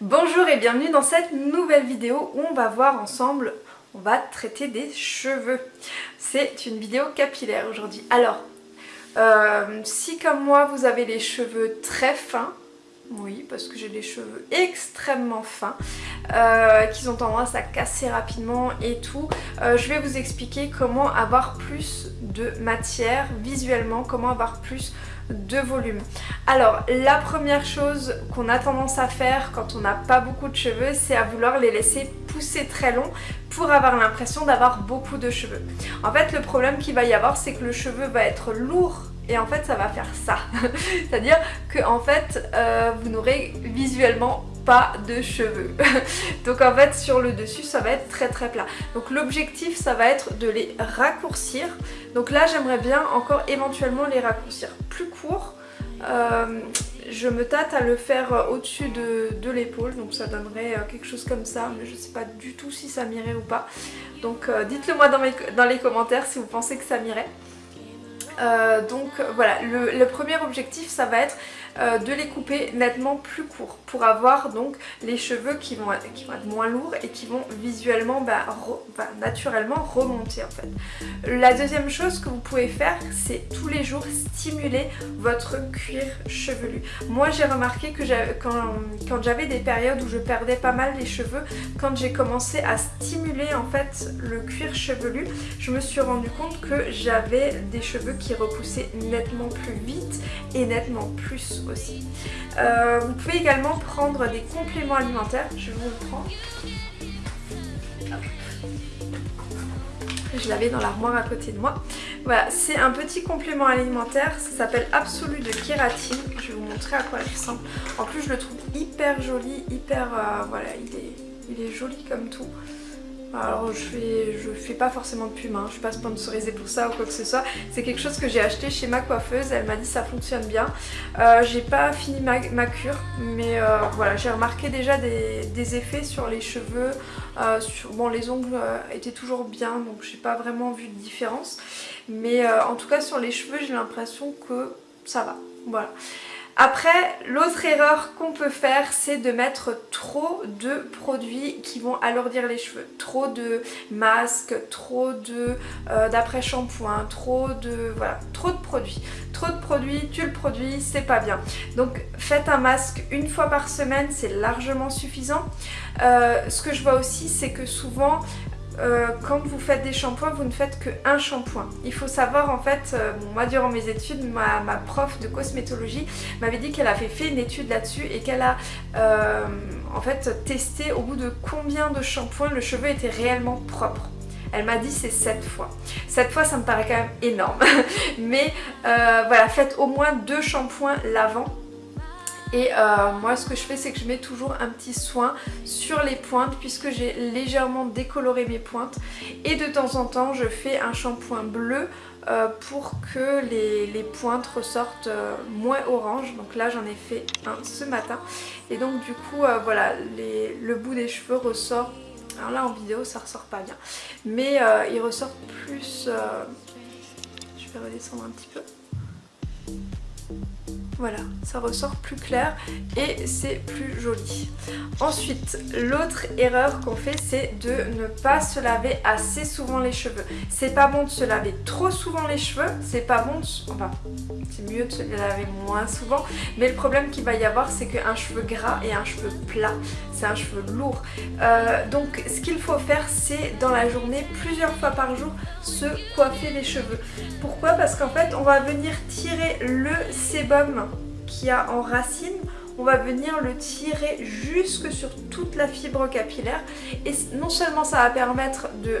Bonjour et bienvenue dans cette nouvelle vidéo où on va voir ensemble, on va traiter des cheveux. C'est une vidéo capillaire aujourd'hui. Alors, euh, si comme moi vous avez les cheveux très fins, oui, parce que j'ai des cheveux extrêmement fins, euh, qui ont tendance à casser rapidement et tout. Euh, je vais vous expliquer comment avoir plus de matière visuellement, comment avoir plus de volume. Alors la première chose qu'on a tendance à faire quand on n'a pas beaucoup de cheveux c'est à vouloir les laisser pousser très long pour avoir l'impression d'avoir beaucoup de cheveux. En fait le problème qu'il va y avoir c'est que le cheveu va être lourd et en fait ça va faire ça. C'est-à-dire que en fait euh, vous n'aurez visuellement pas de cheveux. Donc en fait sur le dessus ça va être très très plat. Donc l'objectif ça va être de les raccourcir. Donc là j'aimerais bien encore éventuellement les raccourcir plus courts. Euh, je me tâte à le faire au-dessus de, l'épaule donc ça donnerait euh, quelque chose comme ça mais je sais pas du tout si ça m'irait ou pas donc dites-le moi dans, dans les commentaires si vous pensez que ça m'irait euh, donc voilà, le, premier objectif ça va être euh, de les couper nettement plus courts pour avoir donc les cheveux qui vont, être, qui vont être moins lourds et qui vont visuellement bah, bah, naturellement remonter en fait. La deuxième chose que vous pouvez faire c'est tous les jours stimuler votre cuir chevelu. Moi j'ai remarqué que quand, j'avais des périodes où je perdais pas mal les cheveux, quand j'ai commencé à stimuler en fait le cuir chevelu, je me suis rendu compte que j'avais des cheveux qui repoussaient nettement plus vite et nettement plus aussi. Euh, vous pouvez également prendre des compléments alimentaires, je vous le prends. Je l'avais dans l'armoire à côté de moi. Voilà, c'est un petit complément alimentaire, ça s'appelle Absolu de kératine. Je vais vous montrer à quoi il ressemble. En plus je le trouve hyper joli, hyper... Euh, voilà, il est, il est joli comme tout. Alors je fais, je fais pas forcément de pub, hein. je suis pas sponsorisée pour ça ou quoi que ce soit. C'est quelque chose que j'ai acheté chez ma coiffeuse, elle m'a dit ça fonctionne bien. Euh, j'ai pas fini ma, cure, mais euh, voilà, j'ai remarqué déjà des, effets sur les cheveux. Euh, bon les ongles étaient toujours bien, donc j'ai pas vraiment vu de différence. Mais en tout cas sur les cheveux j'ai l'impression que ça va, voilà. Après, l'autre erreur qu'on peut faire, c'est de mettre trop de produits qui vont alourdir les cheveux. Trop de masques, trop euh, d'après-shampoing, trop de voilà, trop de produits. Trop de produits, tu le produis, c'est pas bien. Donc faites un masque une fois par semaine, c'est largement suffisant. Euh, ce que je vois aussi, c'est que souvent euh, quand vous faites des shampoings, vous ne faites qu'un shampoing. Il faut savoir en fait, euh, moi durant mes études, ma, prof de cosmétologie m'avait dit qu'elle avait fait une étude là-dessus et qu'elle a euh, en fait testé au bout de combien de shampoings le cheveu était réellement propre. Elle m'a dit c'est 7 fois. 7 fois ça me paraît quand même énorme. Mais voilà, faites au moins deux shampoings lavant et euh, moi ce que je fais c'est que je mets toujours un petit soin sur les pointes puisque j'ai légèrement décoloré mes pointes. Et de temps en temps je fais un shampoing bleu euh, pour que les, pointes ressortent euh, moins orange. Donc là j'en ai fait un ce matin. Et donc du coup voilà le bout des cheveux ressort. Alors là en vidéo ça ressort pas bien. Mais il ressort plus je vais redescendre un petit peu voilà, ça ressort plus clair et c'est plus joli. Ensuite, l'autre erreur qu'on fait, c'est de ne pas se laver assez souvent les cheveux. C'est pas bon de se laver trop souvent les cheveux, c'est pas bon de... Enfin, c'est mieux de se laver moins souvent, mais le problème qu'il va y avoir, c'est qu'un cheveu gras et un cheveu plat, c'est un cheveu lourd. Euh, donc, ce qu'il faut faire, c'est dans la journée, plusieurs fois par jour, se coiffer les cheveux. Pourquoi? Parce qu'en fait, on va venir tirer le sébum qui a en racine, on va venir le tirer jusque sur toute la fibre capillaire et non seulement ça va permettre de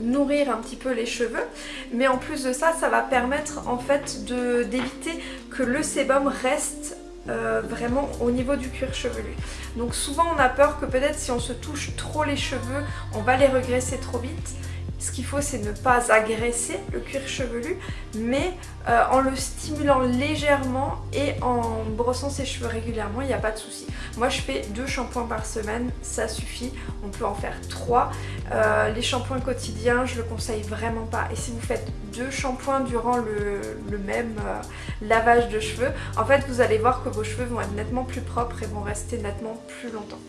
nourrir un petit peu les cheveux mais en plus de ça ça va permettre en fait d'éviter que le sébum reste euh, vraiment au niveau du cuir chevelu. Donc souvent on a peur que peut-être si on se touche trop les cheveux, on va les regresser trop vite. Ce qu'il faut c'est ne pas agresser le cuir chevelu mais euh, en le stimulant légèrement et en brossant ses cheveux régulièrement il n'y a pas de souci. Moi je fais deux shampoings par semaine, ça suffit. On peut en faire trois. Euh, les shampoings quotidiens, je le conseille vraiment pas. Et si vous faites deux shampoings durant le, même euh, lavage de cheveux, en fait vous allez voir que vos cheveux vont être nettement plus propres et vont rester nettement plus longtemps.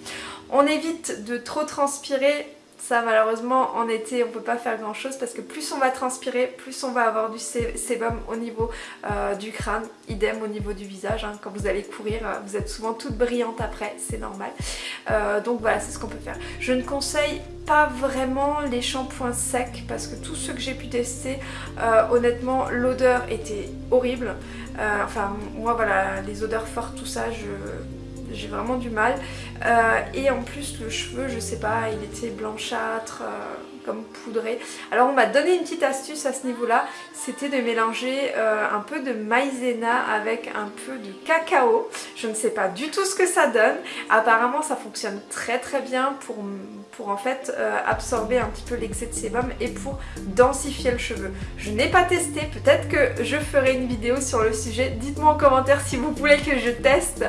On évite de trop transpirer ça malheureusement en été on peut pas faire grand chose parce que plus on va transpirer, plus on va avoir du sébum au niveau euh, du crâne, idem au niveau du visage. Hein. Quand vous allez courir, euh, vous êtes souvent toute brillante après, c'est normal. Euh, donc voilà, c'est ce qu'on peut faire. Je ne conseille pas vraiment les shampoings secs parce que tous ceux que j'ai pu tester, honnêtement l'odeur était horrible. enfin moi voilà, les odeurs fortes, tout ça, je j'ai vraiment du mal. Euh, et en plus le cheveu, je sais pas, il était blanchâtre, euh, comme poudré. Alors on m'a donné une petite astuce à ce niveau-là, c'était de mélanger euh, un peu de maïzena avec un peu de cacao. Je ne sais pas du tout ce que ça donne. Apparemment ça fonctionne très très bien pour, en fait absorber un petit peu l'excès de sébum et pour densifier le cheveu. Je n'ai pas testé, peut-être que je ferai une vidéo sur le sujet. Dites-moi en commentaire si vous voulez que je teste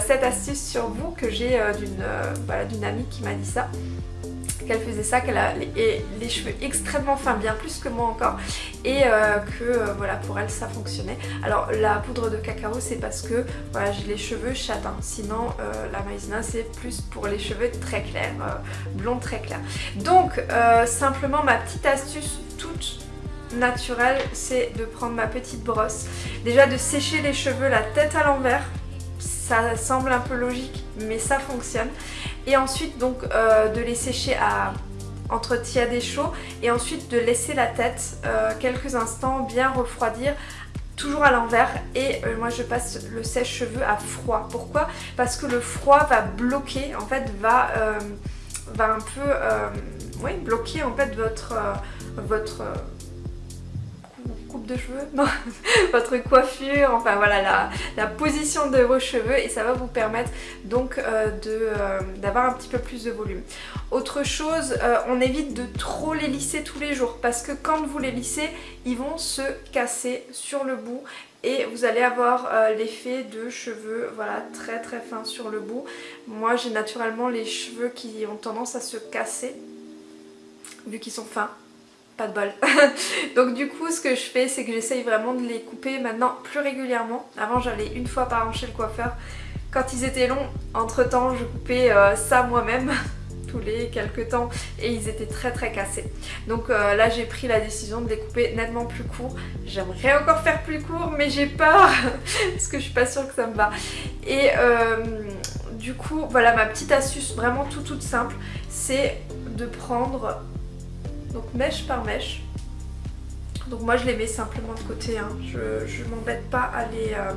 cette astuce sur vous que j'ai d'une voilà, amie qui m'a dit ça qu'elle faisait ça, qu'elle a les, cheveux extrêmement fins, bien plus que moi encore, et euh, que euh, voilà pour elle ça fonctionnait. Alors la poudre de cacao c'est parce que voilà j'ai les cheveux châtains, sinon euh, la maïzena c'est plus pour les cheveux très clairs, blonds très clairs. Donc simplement ma petite astuce toute naturelle c'est de prendre ma petite brosse, déjà de sécher les cheveux la tête à l'envers ça semble un peu logique mais ça fonctionne et ensuite donc euh, de les sécher à entre tiède et chaud et ensuite de laisser la tête euh, quelques instants bien refroidir toujours à l'envers et euh, moi je passe le sèche-cheveux à froid. Pourquoi? Parce que le froid va bloquer, en fait va, un peu ouais, bloquer en fait votre, votre cheveux, non, votre coiffure, enfin voilà la, position de vos cheveux et ça va vous permettre donc euh, euh, d'avoir un petit peu plus de volume. Autre chose, euh, on évite de trop les lisser tous les jours parce que quand vous les lissez, ils vont se casser sur le bout et vous allez avoir l'effet de cheveux voilà très très fins sur le bout. Moi j'ai naturellement les cheveux qui ont tendance à se casser vu qu'ils sont fins de bol. Donc du coup ce que je fais c'est que j'essaye vraiment de les couper maintenant plus régulièrement. Avant j'allais une fois par an chez le coiffeur. Quand ils étaient longs, entre temps je coupais euh, ça moi-même tous les quelques temps et ils étaient très très cassés. Donc euh, là j'ai pris la décision de les couper nettement plus courts. J'aimerais encore faire plus court mais j'ai peur parce que je suis pas sûre que ça me va. Et euh, du coup voilà ma petite astuce vraiment tout toute simple c'est de prendre donc mèche par mèche. Donc moi je les mets simplement de côté, hein. je, ne m'embête pas à les, euh,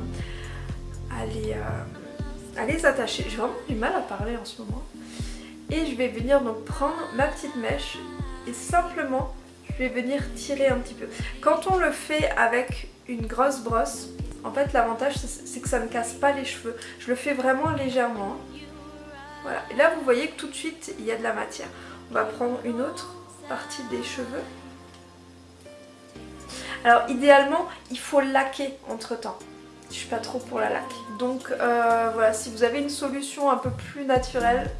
euh, à les, attacher. J'ai vraiment du mal à parler en ce moment. Et je vais venir donc prendre ma petite mèche et simplement je vais venir tirer un petit peu. Quand on le fait avec une grosse brosse, en fait l'avantage c'est que ça ne casse pas les cheveux. Je le fais vraiment légèrement. Voilà. Et là vous voyez que tout de suite il y a de la matière. On va prendre une autre partie des cheveux. Alors idéalement, il faut laquer entre temps. Je suis pas trop pour la laque. Donc euh, voilà, si vous avez une solution un peu plus naturelle,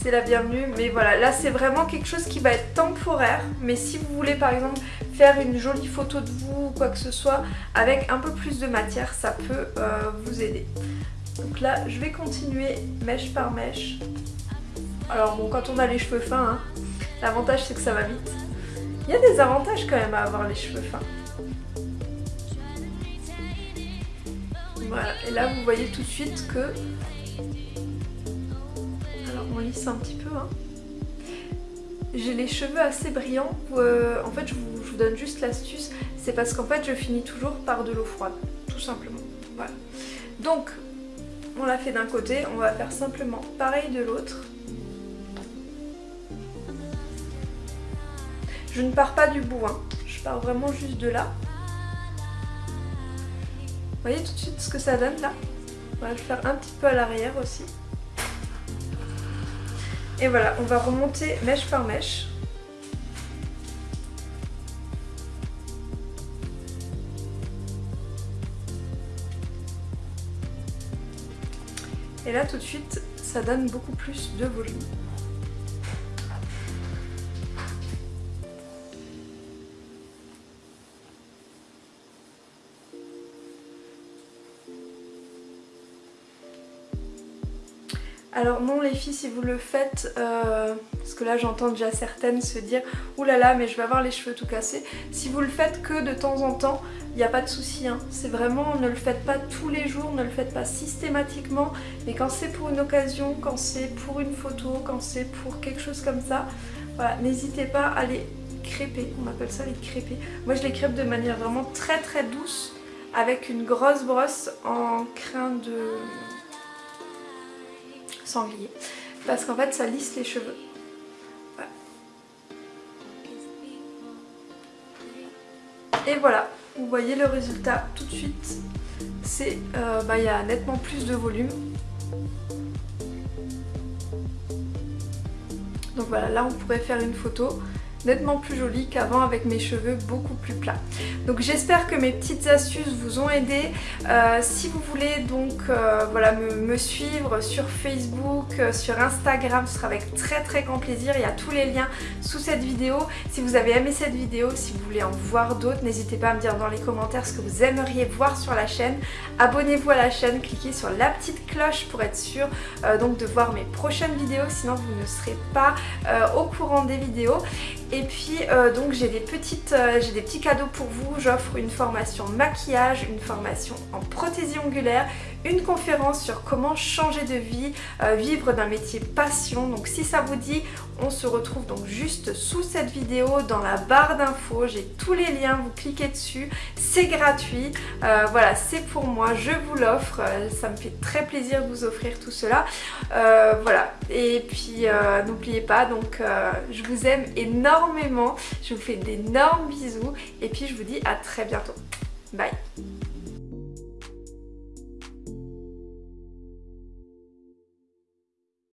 c'est la bienvenue. Mais voilà, là c'est vraiment quelque chose qui va être temporaire. Mais si vous voulez par exemple faire une jolie photo de vous ou quoi que ce soit avec un peu plus de matière, ça peut euh, vous aider. Donc là, je vais continuer mèche par mèche. Alors bon, quand on a les cheveux fins, hein, L'avantage c'est que ça va vite. Il y a des avantages quand même à avoir les cheveux fins. Voilà, et là vous voyez tout de suite que... Alors on lisse un petit peu. Hein. J'ai les cheveux assez brillants. Euh, en fait je vous, je vous donne juste l'astuce. C'est parce qu'en fait je finis toujours par de l'eau froide. Tout simplement. Voilà. Donc on l'a fait d'un côté, on va faire simplement pareil de l'autre. Je ne pars pas du bout, hein. je pars vraiment juste de là. Vous voyez tout de suite ce que ça donne là? On va le faire un petit peu à l'arrière aussi. Et voilà, on va remonter mèche par mèche. Et là tout de suite, ça donne beaucoup plus de volume. Alors non les filles si vous le faites, euh, parce que là j'entends déjà certaines se dire oulala mais je vais avoir les cheveux tout cassés. Si vous le faites que de temps en temps, il n'y a pas de souci. Hein. C'est vraiment, ne le faites pas tous les jours, ne le faites pas systématiquement. Mais quand c'est pour une occasion, quand c'est pour une photo, quand c'est pour quelque chose comme ça, voilà, n'hésitez pas à les crêper. On appelle ça les crêper. Moi je les crêpe de manière vraiment très très douce avec une grosse brosse en crin de sanglier parce qu'en fait ça lisse les cheveux. Et voilà, vous voyez le résultat tout de suite. C'est, euh, bah, il y a nettement plus de volume. Donc voilà, là on pourrait faire une photo nettement plus jolie qu'avant avec mes cheveux beaucoup plus plats. Donc j'espère que mes petites astuces vous ont aidé. Euh, si vous voulez donc euh, voilà, me, suivre sur Facebook, euh, sur Instagram, ce sera avec très très grand plaisir. Il y a tous les liens sous cette vidéo. Si vous avez aimé cette vidéo, si vous voulez en voir d'autres, n'hésitez pas à me dire dans les commentaires ce que vous aimeriez voir sur la chaîne. Abonnez-vous à la chaîne, cliquez sur la petite cloche pour être sûr donc de voir mes prochaines vidéos, sinon vous ne serez pas au courant des vidéos. Et puis euh, donc j'ai des, petites, euh, des petits cadeaux pour vous. J'offre une formation maquillage, une formation en prothésie ongulaire, une conférence sur comment changer de vie, euh, vivre d'un métier passion. Donc si ça vous dit, on se retrouve donc juste sous cette vidéo dans la barre d'infos. J'ai tous les liens, vous cliquez dessus, c'est gratuit. voilà, c'est pour moi, je vous l'offre. ça me fait très plaisir de vous offrir tout cela. voilà, et puis n'oubliez pas, donc je vous aime énormément je vous fais d'énormes bisous et puis je vous dis à très bientôt. Bye